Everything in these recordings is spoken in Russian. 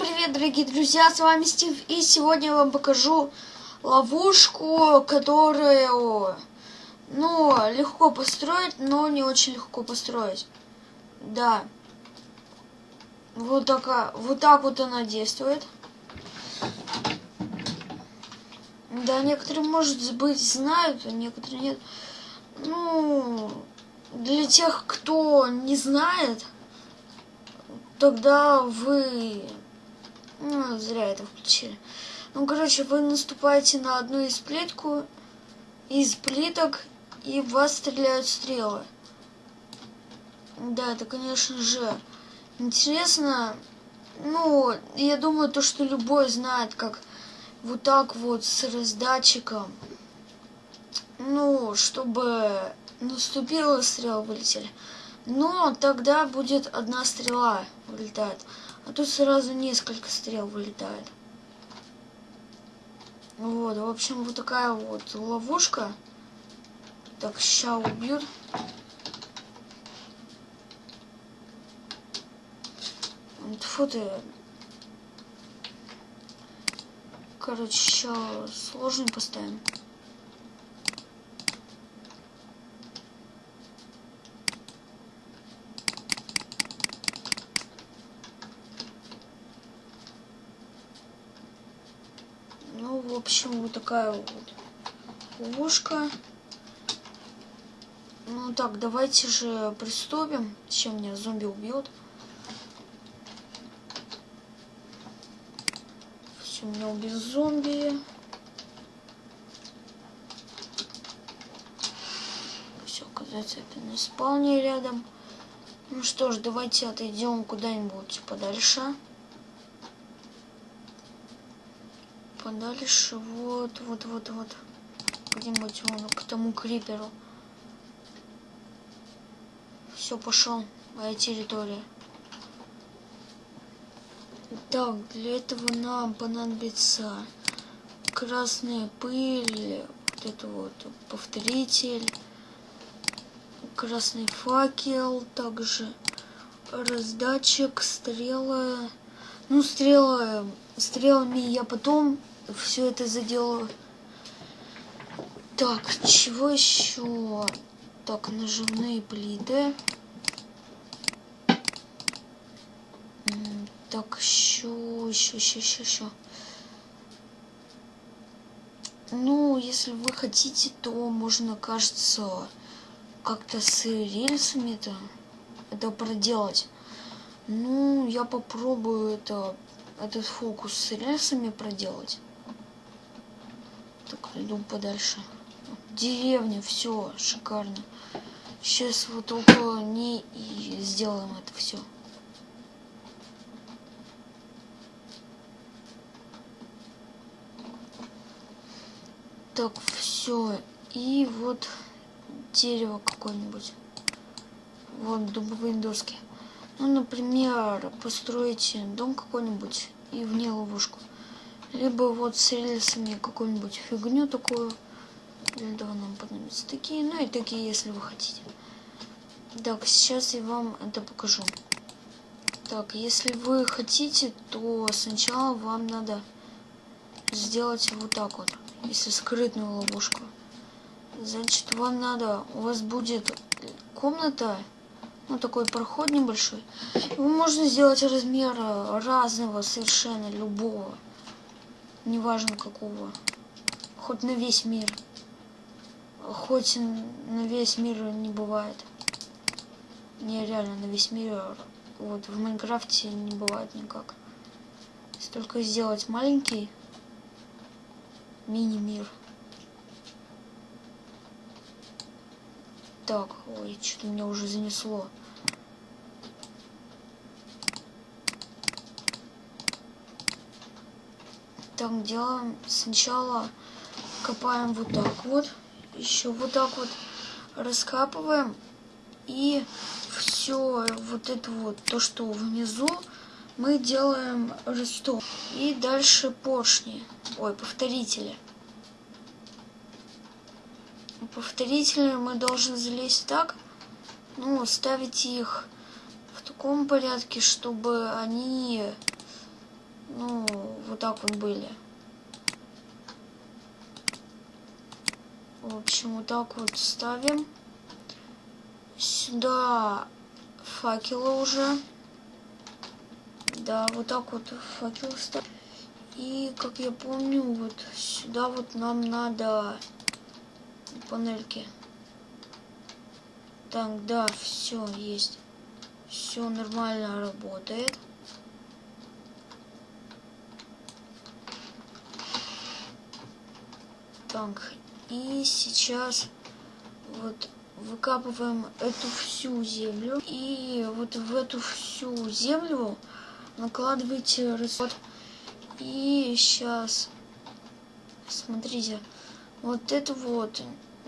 Привет, дорогие друзья, с вами Стив, и сегодня я вам покажу ловушку, которую, ну, легко построить, но не очень легко построить. Да. Вот, такая, вот так вот она действует. Да, некоторые, может быть, знают, а некоторые нет. Ну, для тех, кто не знает, тогда вы... Ну, зря это включили. Ну, короче, вы наступаете на одну из плитку, из плиток, и в вас стреляют стрелы. Да, это, конечно же, интересно. Ну, я думаю, то, что любой знает, как вот так вот с раздатчиком, ну, чтобы наступила стрела вылетели. Но тогда будет одна стрела вылетает. А тут сразу несколько стрел вылетает. Вот, в общем, вот такая вот ловушка. Так, ща убьют. Фу ты. Короче, сейчас сложный поставим. Ну, в общем, вот такая вот ловушка. Ну так, давайте же приступим. Чем меня зомби убьет? Все, меня убил зомби. Все, оказывается, это на спавне рядом. Ну что ж, давайте отойдем куда-нибудь подальше. Подальше. Вот, вот, вот, вот. Где-нибудь вон к тому криперу. Все, пошел. Моя территория. Так, для этого нам понадобится красная пыль, вот это вот повторитель, красный факел, также раздатчик, стрелы. Ну, стрелы, стрелами я потом все это заделаю. Так, чего еще? Так, наживные плиты. Так, еще, еще, еще, еще, еще. Ну, если вы хотите, то можно, кажется, как-то с рельсами это, это проделать. Ну, я попробую это, этот фокус с рельсами проделать. Иду подальше. Деревня, все, шикарно. Сейчас вот около ней и сделаем это все. Так, все. И вот дерево какое-нибудь. Вот дубовые доски. Ну, например, построите дом какой-нибудь и вне ловушку. Либо вот с рельсами какую-нибудь фигню такую. Для этого нам понадобятся такие. Ну и такие, если вы хотите. Так, сейчас я вам это покажу. Так, если вы хотите, то сначала вам надо сделать вот так вот. Если скрытную ловушку. Значит, вам надо, у вас будет комната ну, такой проход небольшой. Его можно сделать размера разного, совершенно любого. Неважно какого. Хоть на весь мир. Хоть на весь мир не бывает. Не, реально, на весь мир. Вот, в Майнкрафте не бывает никак. Если только сделать маленький мини-мир. Так, ой, что-то меня уже занесло. Так, делаем сначала копаем вот так вот. Еще вот так вот раскапываем. И все вот это вот, то, что внизу, мы делаем ростов. И дальше поршни, ой, повторители повторители мы должны залезть так, ну, ставить их в таком порядке, чтобы они так вот были. В общем, вот так вот ставим. Сюда факелы уже. Да, вот так вот факел ставим. И, как я помню, вот сюда вот нам надо панельки. Так, да, все есть. Все нормально работает. Так, и сейчас вот выкапываем эту всю землю. И вот в эту всю землю накладывайте расход. И сейчас, смотрите, вот это вот,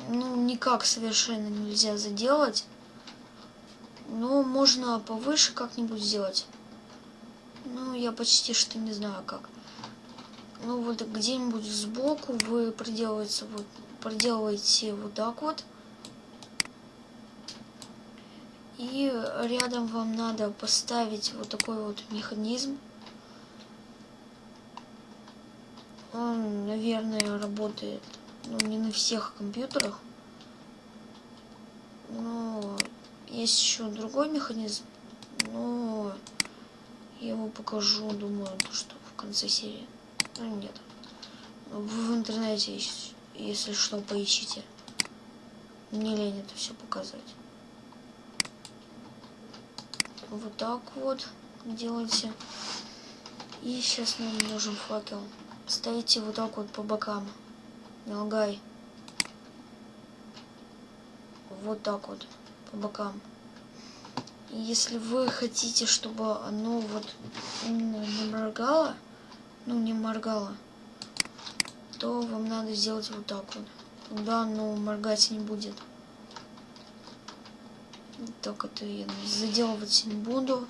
ну, никак совершенно нельзя заделать. Но можно повыше как-нибудь сделать. Ну, я почти что не знаю как. Ну, вот где-нибудь сбоку вы проделываете вот, проделываете вот так вот. И рядом вам надо поставить вот такой вот механизм. Он, наверное, работает ну, не на всех компьютерах. Но есть еще другой механизм. Но я его покажу, думаю, то, что в конце серии. Ну, нет. В интернете, если что, поищите. Мне лень это все показывать. Вот так вот делайте. И сейчас нам нужен факел ставите вот так вот по бокам. Не лагай. Вот так вот по бокам. Если вы хотите, чтобы оно вот именно не моргало, ну не моргало, то вам надо сделать вот так вот. Тогда оно моргать не будет. Так это я заделывать не буду.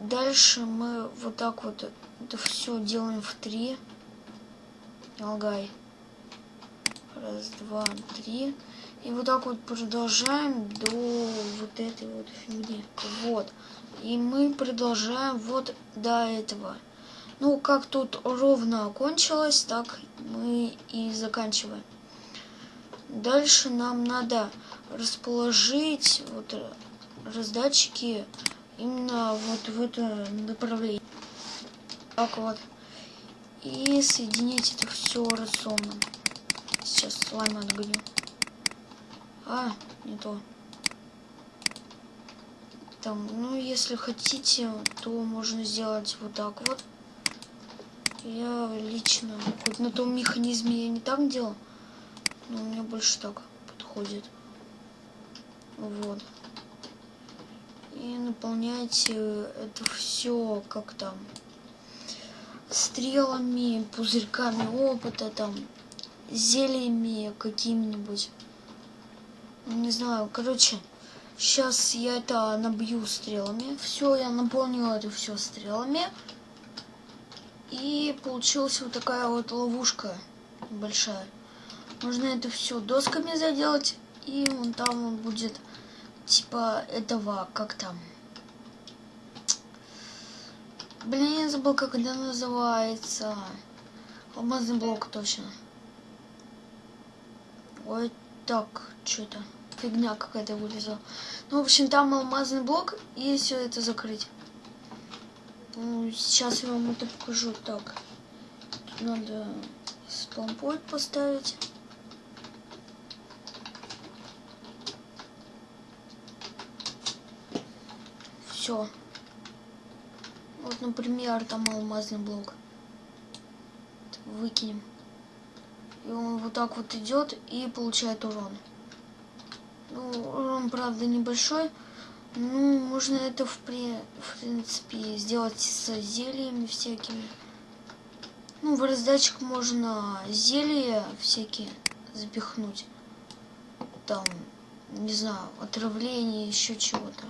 Дальше мы вот так вот это все делаем в три. Алгай. Раз, два, три. И вот так вот продолжаем до вот этой вот фигни. Вот. И мы продолжаем вот до этого. Ну, как тут ровно окончилось, так мы и заканчиваем. Дальше нам надо расположить вот раздатчики именно вот в это направление. Так вот. И соединить это все рационом. Сейчас слайм отгоню. А, не то. Там, ну, если хотите, то можно сделать вот так вот. Я лично, хоть на том механизме я не так делал, но у меня больше так подходит. Вот и наполняйте это все как там стрелами, пузырьками опыта, там, зельями какими-нибудь. Не знаю, короче, сейчас я это набью стрелами. Все, я наполнила это все стрелами. И получилась вот такая вот ловушка большая. Можно это все досками заделать, и вон там он будет типа этого, как там. Блин, я забыл, как это называется. Алмазный блок, точно. Ой, так, что-то. Фигня какая-то вылезла. Ну, в общем, там алмазный блок, и все это закрыть. Ну, сейчас я вам это покажу. Так, надо спампоинт поставить. все. Вот, например, там алмазный блок. Выкинем. И он вот так вот идет и получает урон. Ну, урон, правда, небольшой. Ну, можно это, в, при... в принципе, сделать с зельями всякими. Ну, в раздатчик можно зелья всякие запихнуть. Там, не знаю, отравление, еще чего-то.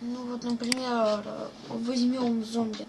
Ну вот, например, возьмем зомби.